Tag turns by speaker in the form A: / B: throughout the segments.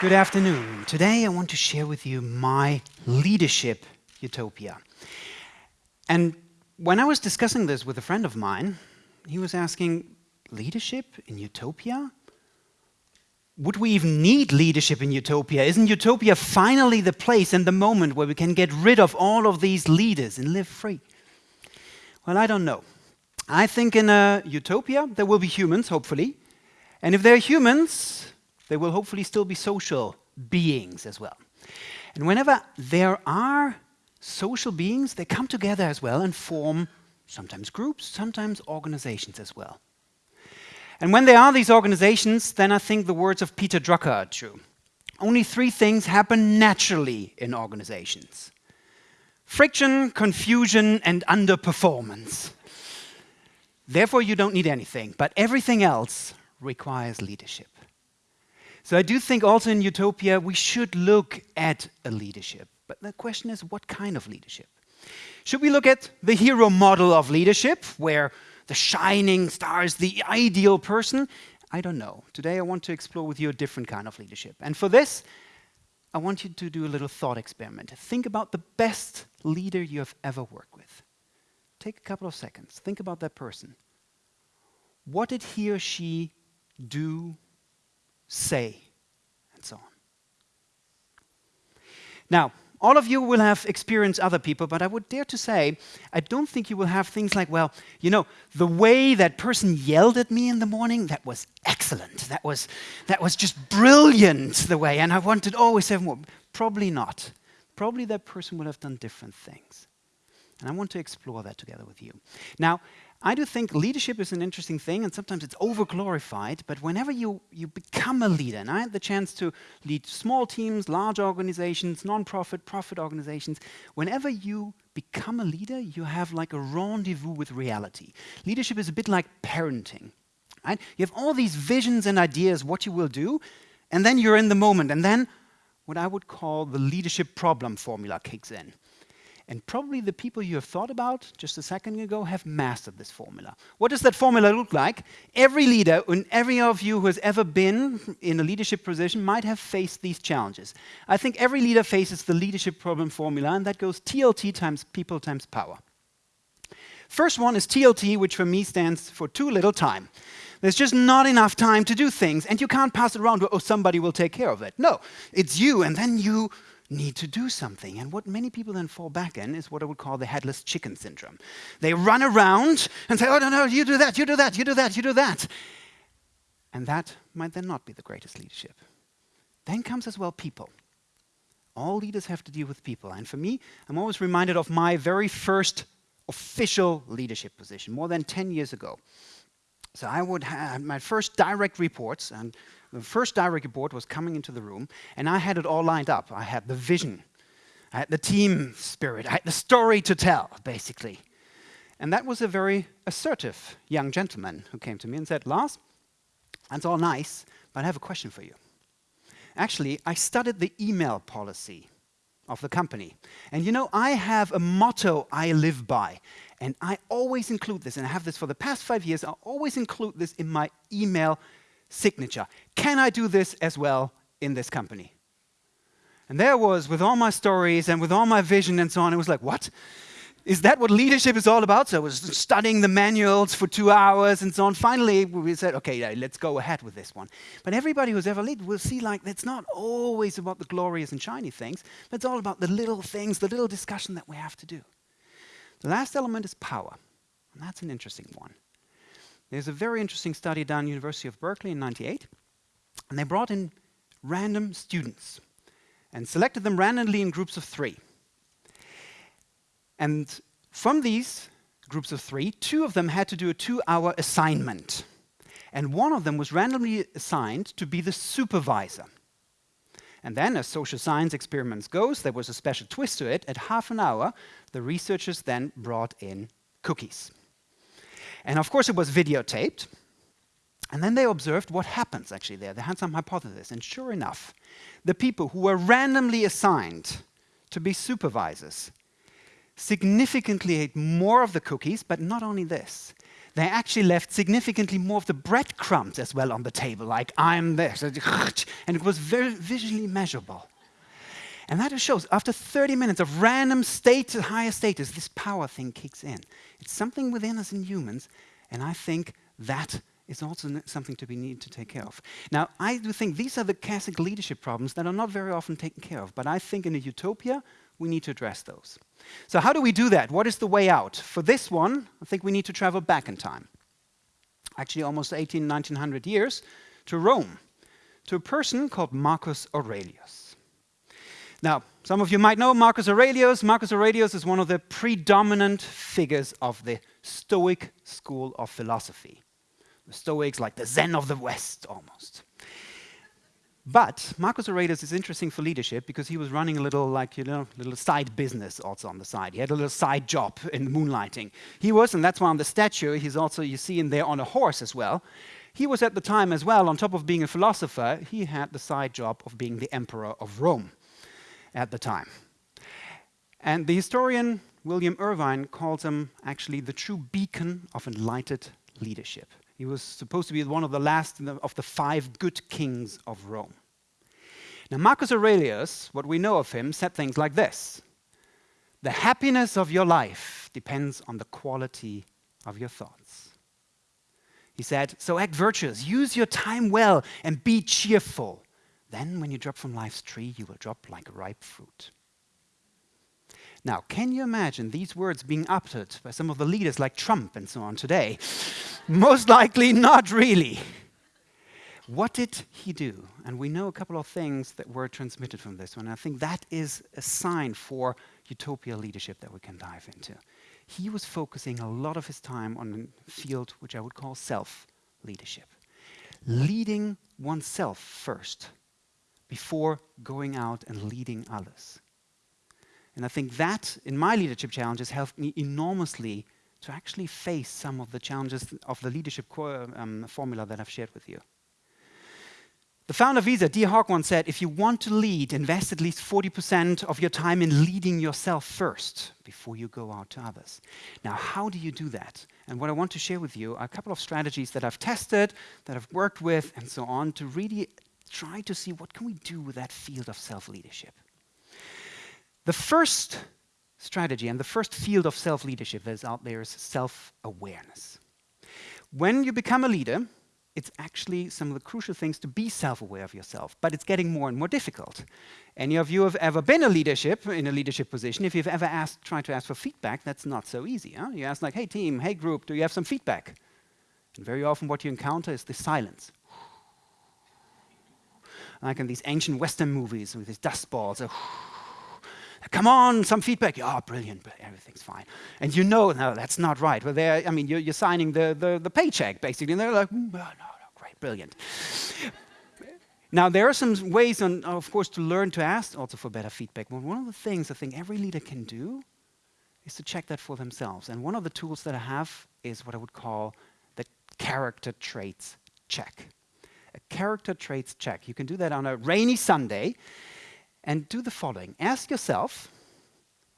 A: Good afternoon. Today I want to share with you my leadership utopia. And when I was discussing this with a friend of mine, he was asking, leadership in utopia? Would we even need leadership in utopia? Isn't utopia finally the place and the moment where we can get rid of all of these leaders and live free? Well, I don't know. I think in a utopia there will be humans, hopefully. And if there are humans, there will hopefully still be social beings as well. And whenever there are social beings, they come together as well and form sometimes groups, sometimes organizations as well. And when there are these organizations, then I think the words of Peter Drucker are true. Only three things happen naturally in organizations. Friction, confusion, and underperformance. Therefore, you don't need anything, but everything else requires leadership. So I do think also in Utopia we should look at a leadership. But the question is, what kind of leadership? Should we look at the hero model of leadership, where the shining star is the ideal person? I don't know. Today I want to explore with you a different kind of leadership. And for this, I want you to do a little thought experiment. Think about the best leader you have ever worked with. Take a couple of seconds. Think about that person. What did he or she do say, and so on. Now, all of you will have experienced other people, but I would dare to say, I don't think you will have things like, well, you know, the way that person yelled at me in the morning, that was excellent. That was, that was just brilliant, the way, and I wanted always have more. Probably not. Probably that person would have done different things. And I want to explore that together with you. Now, I do think leadership is an interesting thing, and sometimes it's over-glorified, but whenever you, you become a leader, and I had the chance to lead small teams, large organizations, non-profit, profit organizations, whenever you become a leader, you have like a rendezvous with reality. Leadership is a bit like parenting. Right? You have all these visions and ideas what you will do, and then you're in the moment, and then what I would call the leadership problem formula kicks in. And probably the people you have thought about just a second ago have mastered this formula. What does that formula look like? Every leader and every of you who has ever been in a leadership position might have faced these challenges. I think every leader faces the leadership problem formula, and that goes TLT times people times power. First one is TLT, which for me stands for too little time. There's just not enough time to do things, and you can't pass it around, oh, somebody will take care of it. No, it's you, and then you need to do something. And what many people then fall back in is what I would call the headless chicken syndrome. They run around and say, oh, no, no, you do that, you do that, you do that, you do that. And that might then not be the greatest leadership. Then comes as well people. All leaders have to deal with people. And for me, I'm always reminded of my very first official leadership position, more than 10 years ago. So I would have my first direct reports, and the first direct report was coming into the room, and I had it all lined up. I had the vision, I had the team spirit, I had the story to tell, basically. And that was a very assertive young gentleman who came to me and said, Lars, that's all nice, but I have a question for you. Actually, I studied the email policy of the company. And you know, I have a motto I live by. And I always include this, and I have this for the past five years, I always include this in my email signature. Can I do this as well in this company? And there was, with all my stories and with all my vision and so on, it was like, what? Is that what leadership is all about? So I was studying the manuals for two hours and so on. Finally, we said, okay, let's go ahead with this one. But everybody who's ever led will see like it's not always about the glorious and shiny things, but it's all about the little things, the little discussion that we have to do. The last element is power, and that's an interesting one. There's a very interesting study done at University of Berkeley in 98, and they brought in random students and selected them randomly in groups of three. And from these groups of three, two of them had to do a two-hour assignment. And one of them was randomly assigned to be the supervisor. And then, as social science experiments goes, there was a special twist to it. At half an hour, the researchers then brought in cookies. And of course, it was videotaped. And then they observed what happens actually there. They had some hypothesis. And sure enough, the people who were randomly assigned to be supervisors significantly ate more of the cookies, but not only this, they actually left significantly more of the breadcrumbs as well on the table, like I'm this, and it was very visually measurable. And that just shows after 30 minutes of random state to higher status, this power thing kicks in. It's something within us in humans, and I think that is also something to be needed to take care of. Now, I do think these are the classic leadership problems that are not very often taken care of, but I think in a utopia, we need to address those. So how do we do that? What is the way out? For this one, I think we need to travel back in time. Actually, almost 18, 1900 years to Rome, to a person called Marcus Aurelius. Now, some of you might know Marcus Aurelius. Marcus Aurelius is one of the predominant figures of the Stoic school of philosophy. The Stoics, like the Zen of the West, almost. But Marcus Aurelius is interesting for leadership because he was running a little, like, you know, little side business also on the side. He had a little side job in moonlighting. He was, and that's why on the statue, he's also, you see him there on a horse as well. He was at the time as well, on top of being a philosopher, he had the side job of being the emperor of Rome at the time. And the historian William Irvine calls him actually the true beacon of enlightened leadership. He was supposed to be one of the last of the five good kings of Rome. Now, Marcus Aurelius, what we know of him, said things like this The happiness of your life depends on the quality of your thoughts. He said, So act virtuous, use your time well, and be cheerful. Then, when you drop from life's tree, you will drop like ripe fruit. Now, can you imagine these words being uttered by some of the leaders like Trump and so on today? Most likely not really. What did he do? And we know a couple of things that were transmitted from this one. And I think that is a sign for utopia leadership that we can dive into. He was focusing a lot of his time on a field which I would call self leadership. Leading oneself first before going out and leading others. And I think that, in my leadership challenges, helped me enormously to actually face some of the challenges of the leadership um, formula that I've shared with you. The founder of Visa, Dee once said, if you want to lead, invest at least 40% of your time in leading yourself first before you go out to others. Now, how do you do that? And what I want to share with you are a couple of strategies that I've tested, that I've worked with, and so on, to really try to see what can we do with that field of self-leadership. The first strategy and the first field of self leadership that is out there is self awareness. When you become a leader, it's actually some of the crucial things to be self-aware of yourself, but it's getting more and more difficult. Any of you have ever been a leadership in a leadership position? If you've ever asked, tried to ask for feedback, that's not so easy. Huh? You ask like, "Hey team, hey group, do you have some feedback?" And very often, what you encounter is the silence. Like in these ancient Western movies with these dust balls. Uh, Come on, some feedback. Oh, brilliant, but everything's fine. And you know, no, that's not right. Well, they're, I mean, you're, you're signing the, the, the, paycheck, basically. And they're like, mm, oh, no, no, great, brilliant. now, there are some ways, on, of course, to learn to ask also for better feedback. But one of the things I think every leader can do is to check that for themselves. And one of the tools that I have is what I would call the character traits check. A character traits check. You can do that on a rainy Sunday and do the following. Ask yourself,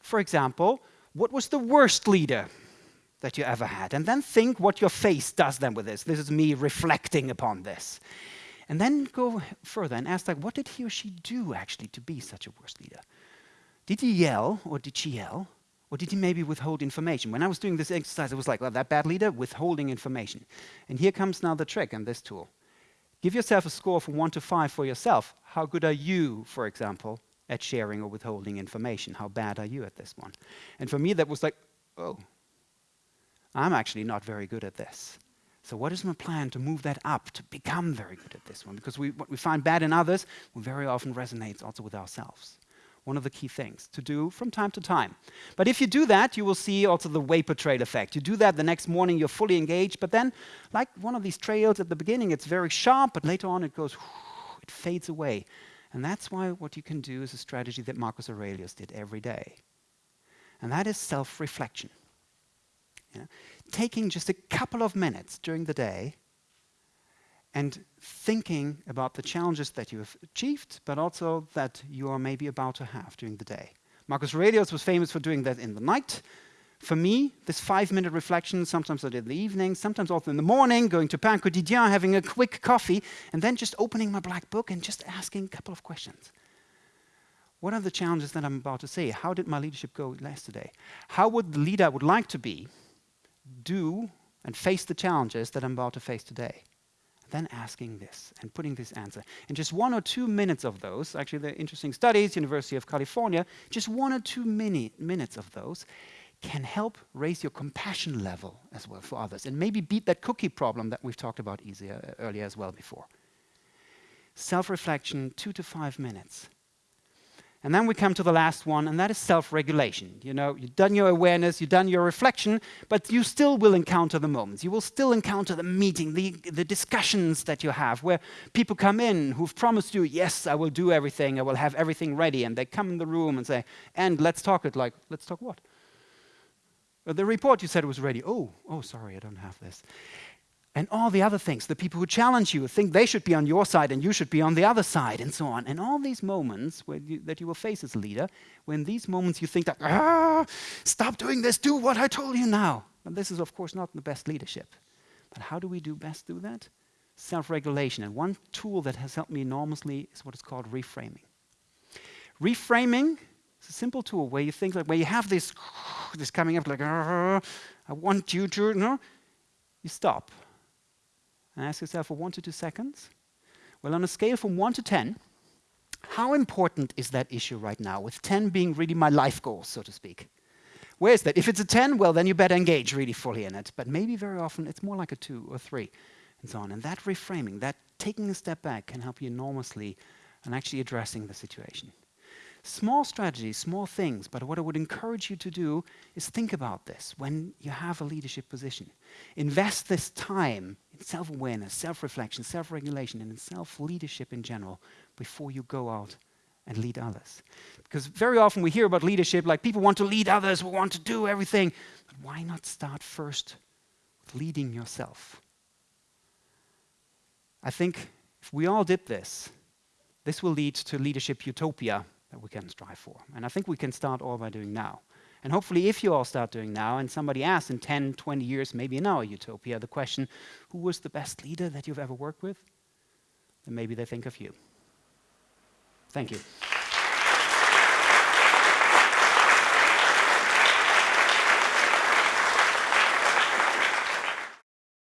A: for example, what was the worst leader that you ever had? And then think what your face does then with this. This is me reflecting upon this. And then go further and ask, like, what did he or she do actually to be such a worst leader? Did he yell or did she yell? Or did he maybe withhold information? When I was doing this exercise, it was like, well, that bad leader, withholding information. And here comes now the trick in this tool. Give yourself a score from one to five for yourself. How good are you, for example, at sharing or withholding information? How bad are you at this one? And for me, that was like, oh, I'm actually not very good at this. So what is my plan to move that up, to become very good at this one? Because we, what we find bad in others we very often resonates also with ourselves one of the key things to do from time to time. But if you do that, you will see also the vapor trail effect. You do that the next morning, you're fully engaged, but then, like one of these trails at the beginning, it's very sharp, but later on it goes, it fades away. And that's why what you can do is a strategy that Marcus Aurelius did every day. And that is self reflection. Yeah? Taking just a couple of minutes during the day and thinking about the challenges that you have achieved, but also that you are maybe about to have during the day. Marcus Aurelius was famous for doing that in the night. For me, this five-minute reflection, sometimes I did in the evening, sometimes also in the morning, going to Pain Quotidien, having a quick coffee, and then just opening my black book and just asking a couple of questions. What are the challenges that I'm about to say? How did my leadership go yesterday? How would the leader I would like to be do and face the challenges that I'm about to face today? Then asking this and putting this answer. In just one or two minutes of those, actually the interesting studies, University of California, just one or two mini minutes of those can help raise your compassion level as well for others and maybe beat that cookie problem that we've talked about easier, earlier as well before. Self-reflection, two to five minutes. And then we come to the last one, and that is self-regulation. You know, you've done your awareness, you've done your reflection, but you still will encounter the moments. You will still encounter the meeting, the, the discussions that you have, where people come in who've promised you, yes, I will do everything, I will have everything ready, and they come in the room and say, and let's talk it like, let's talk what? Uh, the report you said was ready. Oh, oh, sorry, I don't have this. And all the other things, the people who challenge you think they should be on your side and you should be on the other side, and so on. And all these moments you, that you will face as a leader, when these moments you think that, ah, stop doing this, do what I told you now. And this is, of course, not the best leadership. But how do we do best do that? Self-regulation. And one tool that has helped me enormously is what is called reframing. Reframing it's a simple tool where you think like where you have this this coming up like I want you to no, you stop and ask yourself for one to two seconds. Well, on a scale from one to ten, how important is that issue right now? With 10 being really my life goal, so to speak. Where is that? If it's a 10, well, then you better engage really fully in it. But maybe very often it's more like a two or three, and so on. And that reframing, that taking a step back, can help you enormously in actually addressing the situation. Small strategies, small things, but what I would encourage you to do is think about this when you have a leadership position. Invest this time in self-awareness, self-reflection, self-regulation, and in self-leadership in general before you go out and lead others. Because very often we hear about leadership like people want to lead others, we want to do everything. But why not start first with leading yourself? I think if we all did this, this will lead to leadership utopia that we can strive for. And I think we can start all by doing now. And hopefully, if you all start doing now, and somebody asks in 10, 20 years, maybe in our utopia, the question, who was the best leader that you've ever worked with? Then maybe they think of you. Thank you.